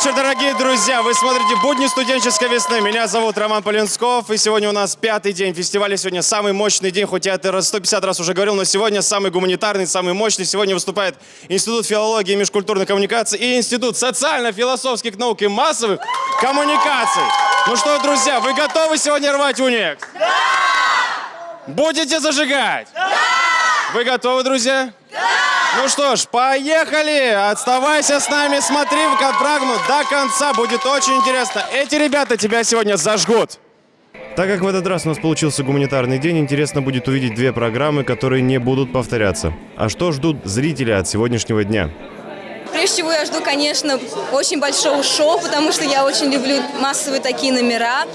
вечер, дорогие друзья! Вы смотрите «Будни студенческой весны». Меня зовут Роман Полинсков, и сегодня у нас пятый день фестиваля. Сегодня самый мощный день, хоть я это раз 150 раз уже говорил, но сегодня самый гуманитарный, самый мощный. Сегодня выступает Институт филологии и межкультурной коммуникации и Институт социально-философских наук и массовых коммуникаций. Ну что, друзья, вы готовы сегодня рвать уникс? Да! Будете зажигать? Да! Вы готовы, друзья? Ну что ж, поехали! Оставайся с нами, смотри в программу до конца, будет очень интересно. Эти ребята тебя сегодня зажгут. Так как в этот раз у нас получился гуманитарный день, интересно будет увидеть две программы, которые не будут повторяться. А что ждут зрители от сегодняшнего дня? Прежде всего я жду, конечно, очень большого шоу, потому что я очень люблю массовые такие номера.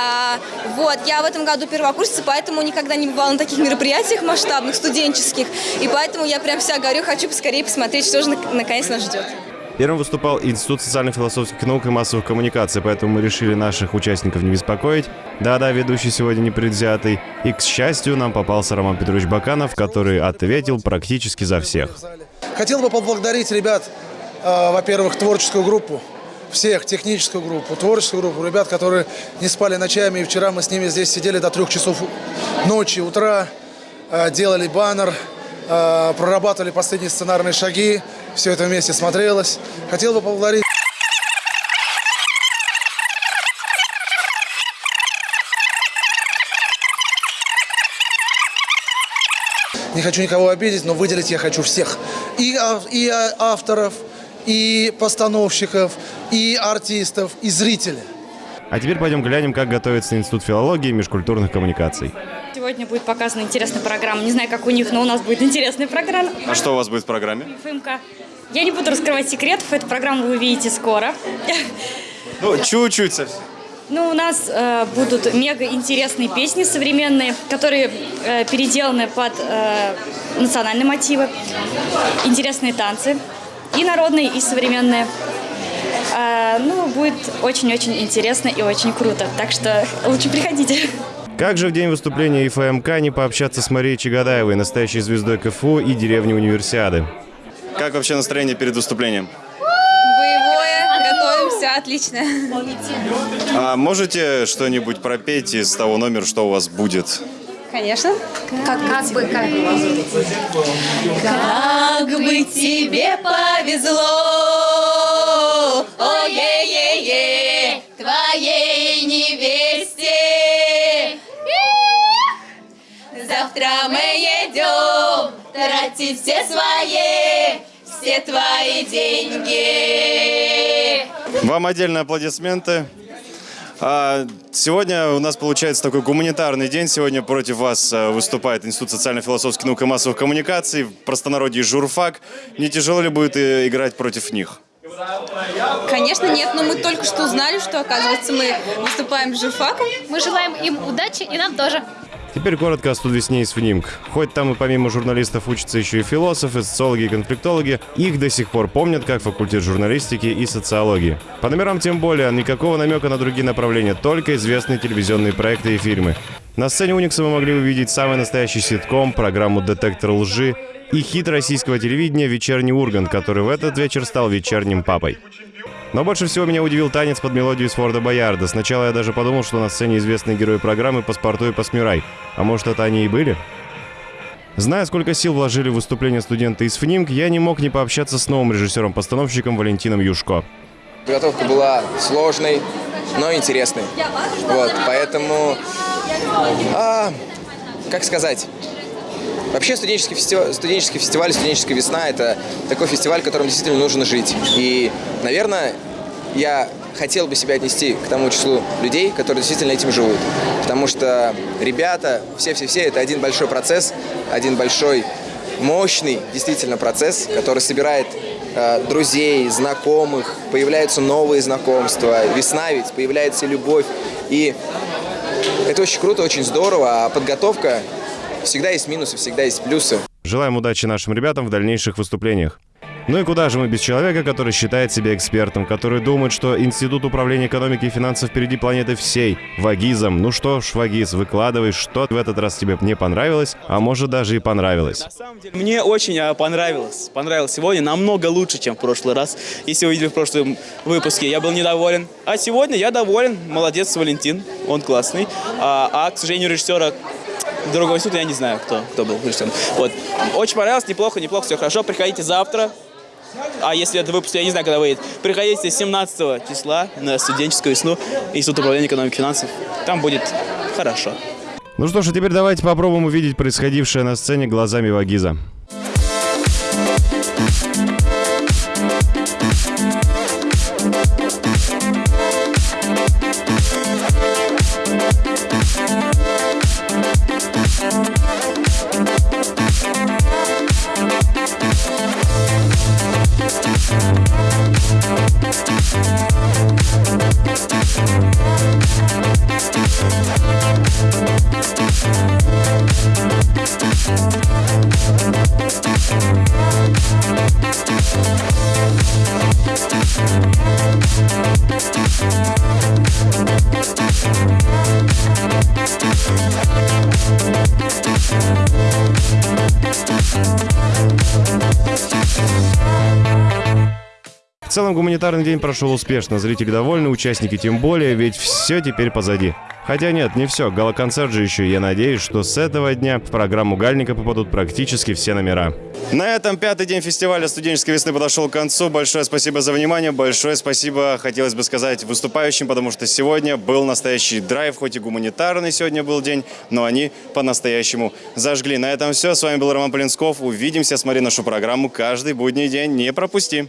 А, вот, я в этом году первокурсница, поэтому никогда не бывала на таких мероприятиях масштабных, студенческих. И поэтому я прям вся горю, хочу поскорее посмотреть, что же наконец нас ждет. Первым выступал Институт социально-философских наук и массовых коммуникаций, поэтому мы решили наших участников не беспокоить. Да-да, ведущий сегодня непредвзятый. И, к счастью, нам попался Роман Петрович Баканов, который ответил практически за всех. Хотел бы поблагодарить ребят, во-первых, творческую группу, всех, техническую группу, творческую группу, ребят, которые не спали ночами. И вчера мы с ними здесь сидели до трех часов ночи, утра, э, делали баннер, э, прорабатывали последние сценарные шаги. Все это вместе смотрелось. Хотел бы поблагодарить... Не хочу никого обидеть, но выделить я хочу всех. И, и авторов, и постановщиков, и артистов, и зрителей. А теперь пойдем глянем, как готовится Институт филологии и межкультурных коммуникаций. Сегодня будет показана интересная программа. Не знаю, как у них, но у нас будет интересная программа. А что у вас будет в программе? ФМК. Я не буду раскрывать секретов, эту программу вы увидите скоро. Ну, чуть-чуть совсем. Ну, у нас э, будут мега интересные песни современные, которые э, переделаны под э, национальные мотивы, интересные танцы, и народные, и современные. Э, ну, будет очень-очень интересно и очень круто, так что лучше приходите. Как же в день выступления ИФМК не пообщаться с Марией Чагадаевой, настоящей звездой КФУ и деревни Универсиады? Как вообще настроение перед выступлением? Готовимся, отлично. А можете что-нибудь пропеть из того номера, что у вас будет? Конечно. Как, как бы, как Как бы тебе повезло, ой-е-е-е, твоей невесте. Завтра мы едем тратить все свои, все твои деньги. Вам отдельные аплодисменты. А, сегодня у нас получается такой гуманитарный день. Сегодня против вас а, выступает Институт социально-философских наук и массовых коммуникаций, в простонародье журфак. Не тяжело ли будет э, играть против них? Конечно, нет, но мы только что узнали, что, оказывается, мы выступаем с журфаком. Мы желаем им удачи и нам тоже. Теперь коротко о студвесне из ФНИМК. Хоть там и помимо журналистов учатся еще и философы, социологи и конфликтологи, их до сих пор помнят как факультет журналистики и социологии. По номерам тем более, никакого намека на другие направления, только известные телевизионные проекты и фильмы. На сцене Уникса мы могли увидеть самый настоящий ситком, программу «Детектор лжи» и хит российского телевидения «Вечерний Ургант», который в этот вечер стал вечерним папой. Но больше всего меня удивил танец под мелодию из Форда Боярда. Сначала я даже подумал, что на сцене известные герои программы «Паспорту» и «Посмирай». А может, это они и были? Зная, сколько сил вложили в выступление студенты из ФНИМК, я не мог не пообщаться с новым режиссером-постановщиком Валентином Юшко. Подготовка была сложной, но интересной. Вот, поэтому, а, как сказать, Вообще студенческий фестиваль, студенческий фестиваль, студенческая весна – это такой фестиваль, которым действительно нужно жить. И, наверное, я хотел бы себя отнести к тому числу людей, которые действительно этим живут. Потому что ребята, все-все-все, это один большой процесс, один большой мощный действительно процесс, который собирает э, друзей, знакомых, появляются новые знакомства, весна ведь, появляется любовь. И это очень круто, очень здорово, а подготовка Всегда есть минусы, всегда есть плюсы. Желаем удачи нашим ребятам в дальнейших выступлениях. Ну и куда же мы без человека, который считает себя экспертом, который думает, что Институт управления экономики и финансов впереди планеты всей. Вагизом. Ну что ж, Вагиз, выкладывай, что в этот раз тебе не понравилось, а может даже и понравилось. На самом деле, мне очень а, понравилось. Понравилось сегодня намного лучше, чем в прошлый раз. Если вы видели в прошлом выпуске, я был недоволен. А сегодня я доволен. Молодец, Валентин. Он классный. А, а, к сожалению, режиссера другого института я не знаю, кто, кто был режиссером. Вот. Очень понравилось, неплохо, неплохо, все хорошо. Приходите завтра. А если это выпуск, я не знаю, когда выйдет. Приходите 17 числа на студенческую весну Институт управления экономики и финансов. Там будет хорошо. Ну что ж, а теперь давайте попробуем увидеть происходившее на сцене глазами Вагиза. Целом гуманитарный день прошел успешно, зрители довольны, участники тем более, ведь все теперь позади. Хотя нет, не все, гала-концерт же еще, я надеюсь, что с этого дня в программу Гальника попадут практически все номера. На этом пятый день фестиваля студенческой весны подошел к концу. Большое спасибо за внимание, большое спасибо, хотелось бы сказать, выступающим, потому что сегодня был настоящий драйв, хоть и гуманитарный сегодня был день, но они по-настоящему зажгли. На этом все, с вами был Роман Полинсков, увидимся, смотри нашу программу каждый будний день, не пропусти.